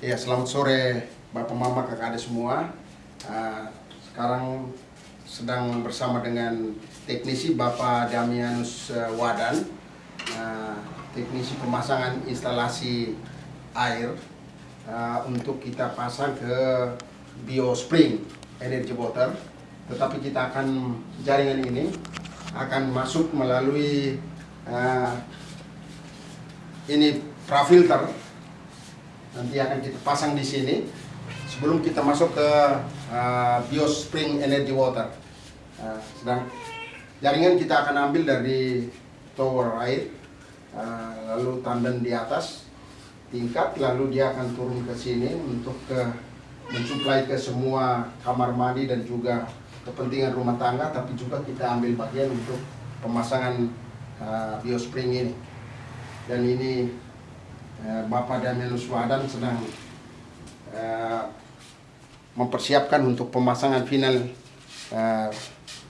Ya, selamat sore Bapak Mama kakak adik semua. Uh, sekarang sedang bersama dengan teknisi Bapak Damianus uh, Wadan, uh, teknisi pemasangan instalasi air uh, untuk kita pasang ke BioSpring Energy Water. Tetapi kita akan jaringan ini akan masuk melalui uh, ini prafilter nanti akan kita pasang di sini sebelum kita masuk ke uh, BioSpring Energy Water. Uh, sedang jaringan kita akan ambil dari tower air, uh, lalu tandem di atas tingkat, lalu dia akan turun ke sini untuk ke mensuplai ke semua kamar mandi dan juga kepentingan rumah tangga, tapi juga kita ambil bagian untuk pemasangan uh, BioSpring ini. Dan ini Eh, Bapak Daniel Swadan sedang uh, mempersiapkan untuk pemasangan final uh,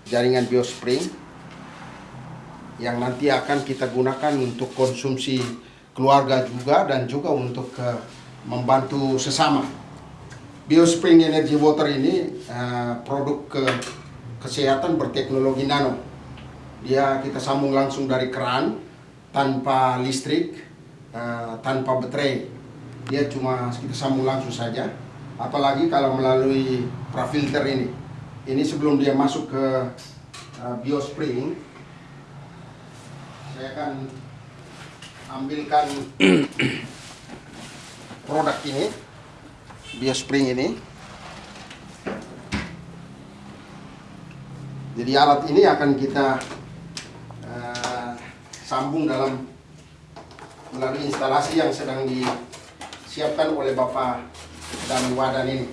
jaringan biospring yang nanti akan kita gunakan untuk konsumsi keluarga juga dan juga untuk uh, membantu sesama. Biospring Energy Water ini uh, produk ke kesehatan berteknologi nano. Dia kita sambung langsung dari keran tanpa listrik uh, tanpa baterai. Dia cuma kita sambung langsung saja. Apalagi kalau melalui prafilter ini. Ini sebelum dia masuk ke uh, biospring saya akan ambilkan produk ini biospring ini. Jadi alat ini akan kita uh, sambung dalam melalui instalasi yang sedang disiapkan oleh Bapak dan Wadan ini.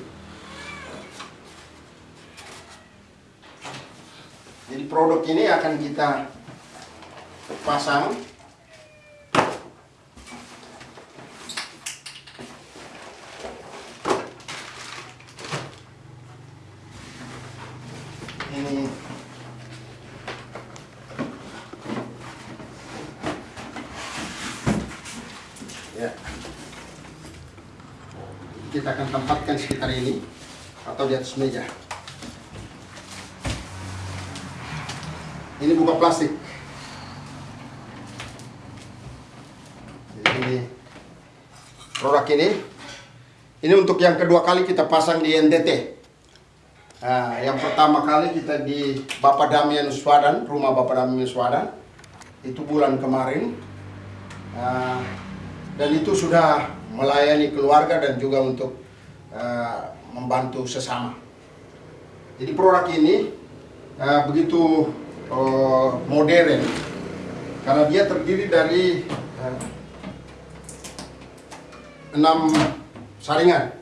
Jadi produk ini akan kita pasang ini ya. Kita akan tempatkan sekitar ini atau di atas meja. Ini buka plastik. Ini produk ini. Ini untuk yang kedua kali kita pasang di NTT Nah, yang pertama kali kita di Bapak Damian Swadan, rumah Bapak Damian Swadan, itu bulan kemarin. Nah, dan itu sudah melayani keluarga dan juga untuk uh, membantu sesama. Jadi produk ini uh, begitu uh, modern karena dia terdiri dari uh, enam saringan,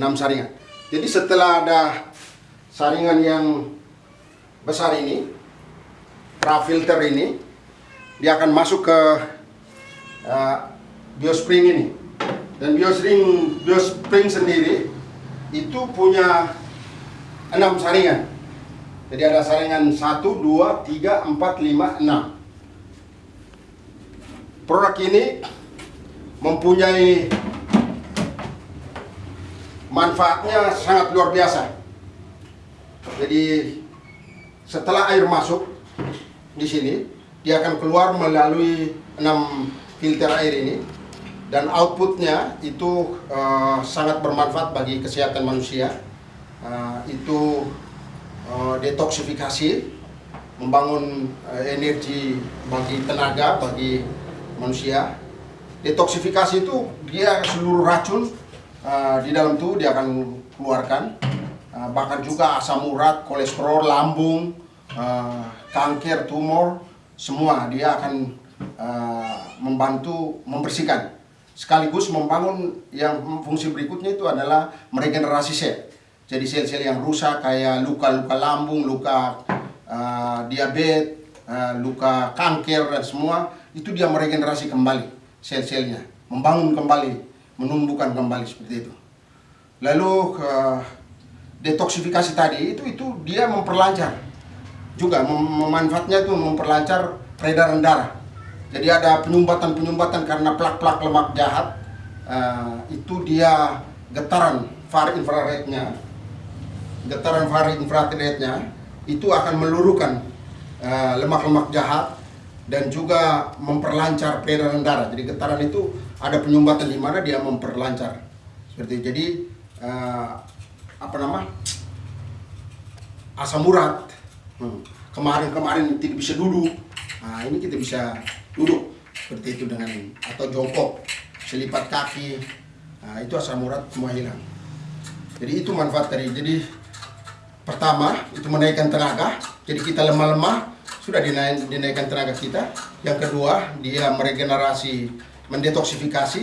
enam saringan. Jadi setelah ada saringan yang besar ini, filter ini, dia akan masuk ke uh, biospring ini. Dan biospring biospring sendiri itu punya enam saringan. Jadi ada saringan 1, 2, 3, 4, 5, 6 produk ini mempunyai manfaatnya sangat luar biasa. Jadi setelah air masuk di sini dia akan keluar melalui enam filter air ini dan outputnya itu uh, sangat bermanfaat bagi kesehatan manusia. Uh, itu uh, detoksifikasi membangun uh, energi bagi tenaga bagi manusia. Detoksifikasi itu dia seluruh racun uh, di dalam tubuh dia akan keluarkan. Uh, bahkan juga asam urat kolesterol lambung uh, kanker tumor semua dia akan uh, membantu membersihkan sekaligus membangun yang fungsi berikutnya itu adalah meregenerasi sel. Jadi sel-sel yang rusak kayak luka-luka lambung, luka uh, diabetes, uh, luka kanker dan semua itu dia meregenerasi kembali sel-selnya, membangun kembali, menumbuhkan kembali seperti itu. Lalu uh, detoksifikasi tadi itu itu dia memperlancar juga mem memanfaatnya itu memperlancar peredaran darah jadi ada penyumbatan-penyumbatan karena plak-plak lemak jahat uh, itu dia getaran far infrarednya, getaran far infrarednya itu akan meluruhkan uh, lemak-lemak jahat dan juga memperlancar peredaran darah. Jadi getaran itu ada penyumbatan di mana dia memperlancar. Seperti jadi uh, apa nama asam urat. Hmm. Kemarin-kemarin tidak bisa duduk. Nah, ini kita bisa duduk seperti itu dengan atau jongkok, selipat kaki. Nah, itu asam urat semua hilang. Jadi itu manfaat dari jadi pertama itu menaikkan tenaga. Jadi kita lemah-lemah sudah dinaik, dinaikkan tenaga kita. Yang kedua, dia meregenerasi, mendetoksifikasi.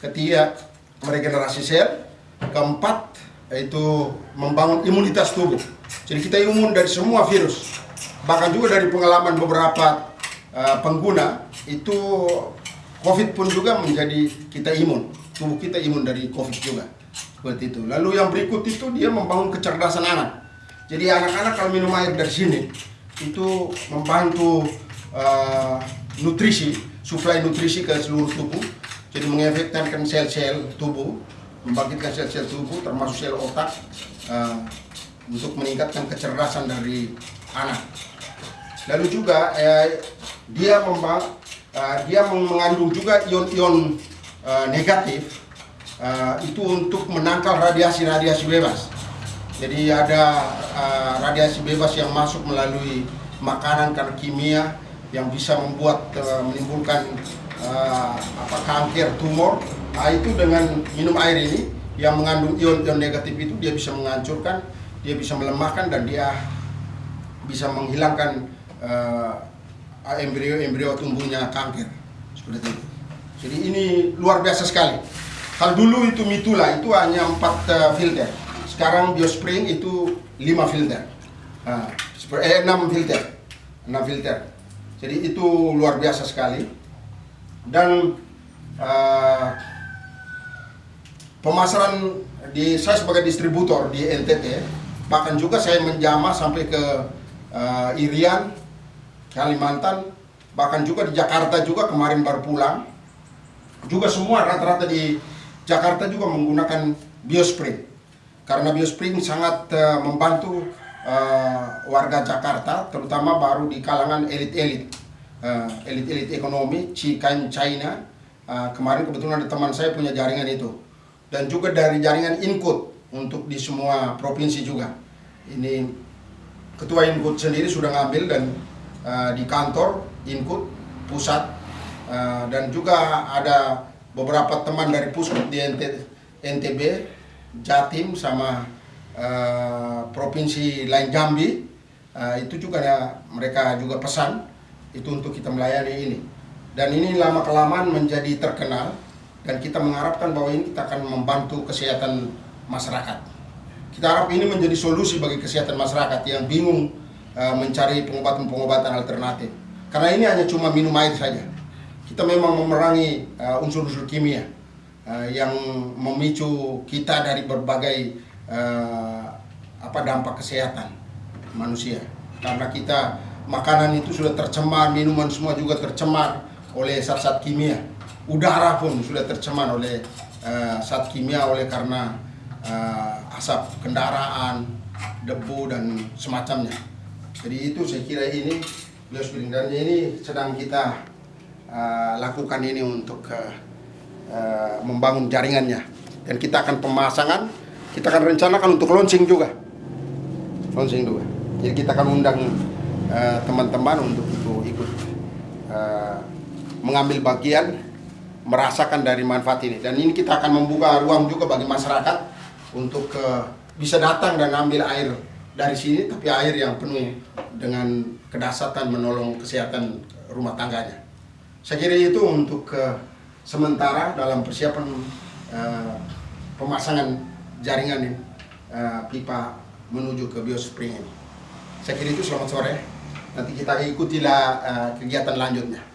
Ketiga, meregenerasi sel. Keempat, yaitu membangun imunitas tubuh. Jadi kita imun dari semua virus. Bahkan juga dari pengalaman beberapa uh, pengguna, itu COVID pun juga menjadi kita imun. Tubuh kita imun dari COVID juga. Seperti itu. Lalu yang berikut itu dia membangun kecerdasan anak. Jadi anak-anak kalau minum air dari sini, itu membantu uh, nutrisi, suplai nutrisi ke seluruh tubuh, jadi mengefektifkan sel-sel tubuh, membangkitkan sel-sel tubuh termasuk sel otak uh, untuk meningkatkan kecerdasan dari anak. Lalu juga eh, dia membang, uh, dia mengandung juga ion-ion uh, negatif uh, itu untuk menangkal radiasi-radiasi bebas. Jadi ada uh, radiasi bebas yang masuk melalui makanan karena kimia yang bisa membuat uh, menimbulkan uh, apa kanker, tumor. Nah, itu dengan minum air ini yang mengandung ion-ion negatif itu dia bisa menghancurkan, dia bisa melemahkan dan dia bisa menghilangkan embrio-embrio uh, tumbuhnya kanker seperti itu. Jadi ini luar biasa sekali. Kalau dulu itu mitula itu hanya empat uh, filter sekarang Biospring itu 5 filter. Nah, eh 6 filter. 6 filter. Jadi itu luar biasa sekali. Dan uh, pemasaran di saya sebagai distributor di NTT, bahkan juga saya menjama sampai ke uh, Irian, Kalimantan, bahkan juga di Jakarta juga kemarin baru pulang. Juga semua rata-rata di Jakarta juga menggunakan Biospring karena Biospring sangat uh, membantu uh, warga Jakarta, terutama baru di kalangan elit-elit, uh, elit-elit ekonomi, Cikan China. Uh, kemarin kebetulan ada teman saya punya jaringan itu, dan juga dari jaringan Inkut untuk di semua provinsi juga. Ini ketua Inkut sendiri sudah ngambil dan uh, di kantor Inkut pusat uh, dan juga ada beberapa teman dari pusat di NTB Jatim sama uh, provinsi lain Jambi. Itu juga ya, mereka juga pesan itu untuk kita melayani ini. Dan ini lama kelamaan menjadi terkenal dan kita mengharapkan bahwa ini kita akan membantu kesehatan masyarakat. Kita harap ini menjadi solusi bagi kesehatan masyarakat yang bingung uh, mencari pengobatan-pengobatan alternatif. Karena ini hanya cuma minum air saja. Kita memang memerangi unsur-unsur uh, kimia uh, yang memicu kita dari berbagai uh, apa dampak kesehatan manusia. Karena kita makanan itu sudah tercemar minuman semua juga tercemar oleh zat-zat kimia. Udara pun sudah tercemar oleh uh, zat kimia oleh karena uh, asap kendaraan debu dan semacamnya jadi itu saya kira ini biospring dan ini sedang kita uh, lakukan ini untuk uh, Eh, membangun jaringannya. Dan kita akan pemasangan kita akan rencanakan untuk launching juga. Launching juga. Jadi kita akan undang teman-teman uh, untuk ikut ikut uh, mengambil bagian merasakan dari manfaat ini. Dan ini kita akan membuka ruang juga bagi masyarakat untuk uh, bisa datang dan ambil air dari sini tapi air yang penuh dengan kedasatan menolong kesehatan rumah tangganya saya kira itu untuk uh, sementara dalam persiapan uh, pemasangan jaringan uh, pipa menuju ke biospring ini. Saya kira itu selamat sore. Nanti kita ikutilah uh, kegiatan lanjutnya.